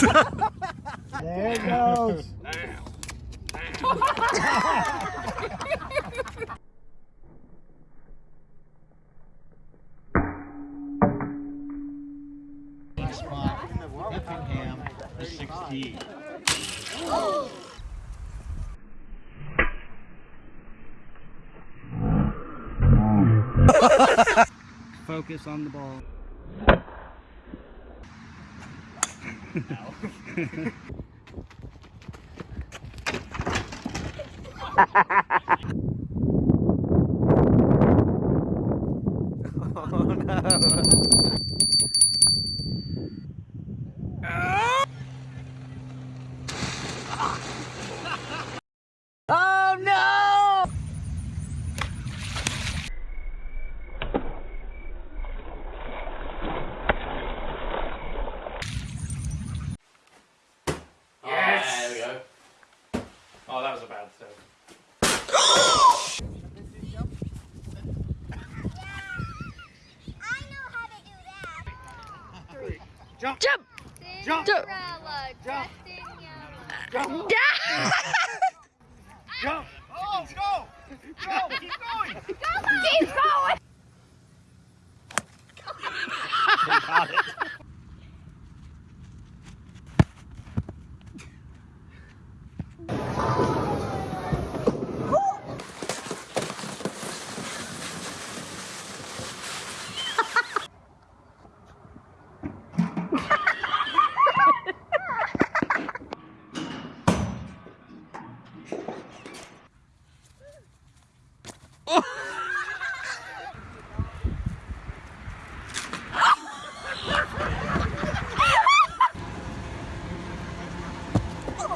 there it goes. spot, Effingham, the 16. Focus on the ball. oh no. Oh Jump! Jump! Jump! Jump! Jump! Jump! Jump! Oh, go! Go! Keep going! Keep going!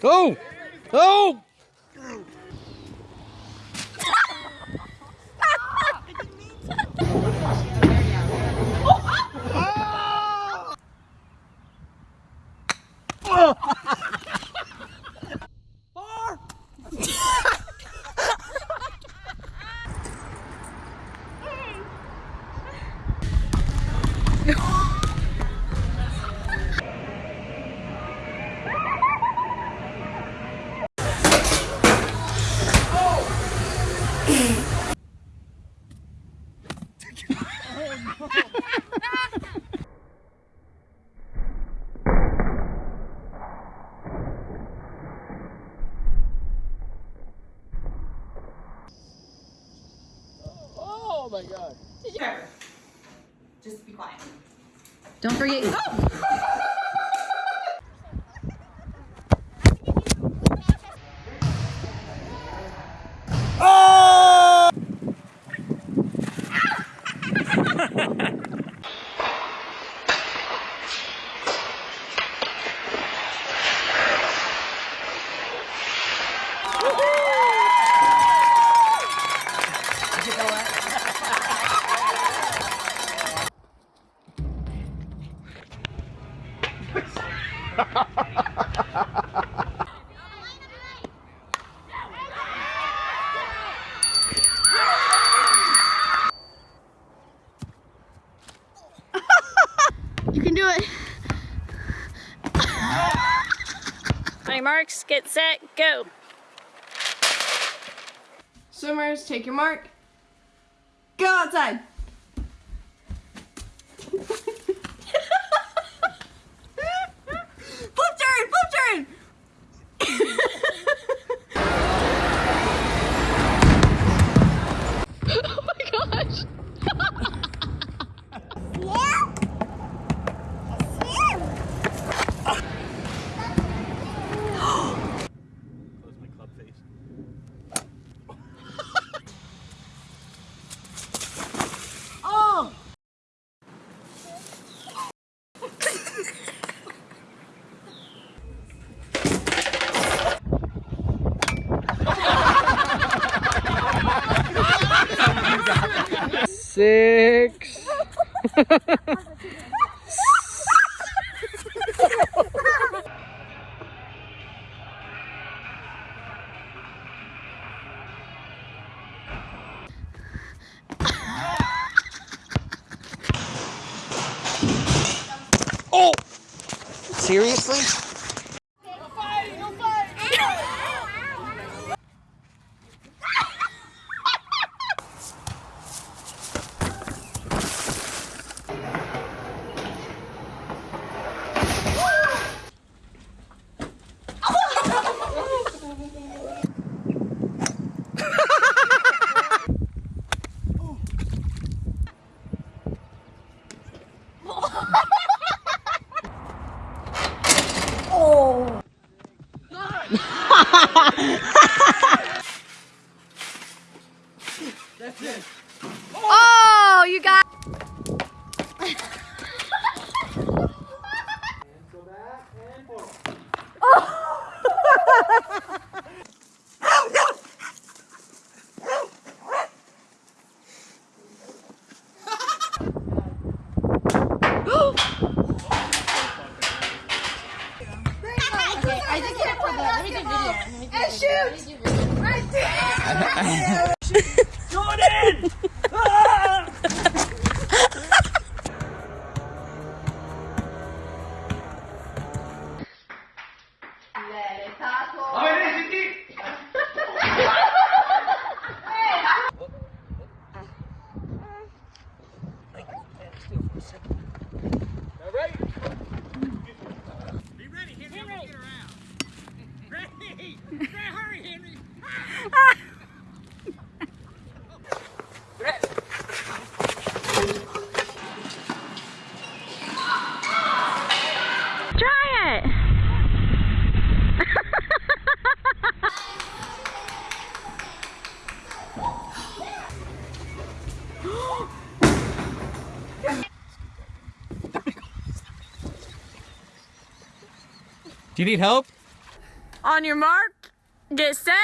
Go! Go! Oh my god. Just be quiet. Don't forget. Oh! you can do it. My marks, get set, go. Swimmers, take your mark. Go outside. Six. Oh! Seriously? Oh, you got. I did get it for the. Let me do video. Let me do video. Let Do you need help? On your mark, get set.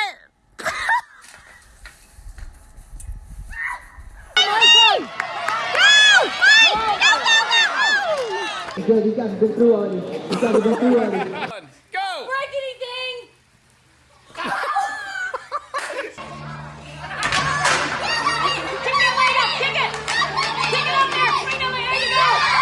Kick that leg up, kick it. Kick it up there. Swing it, there you go.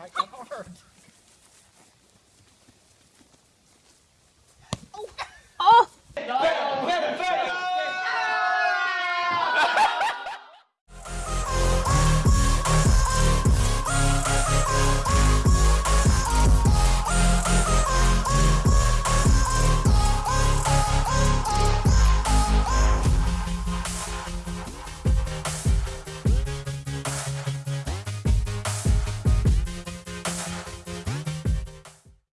Oh,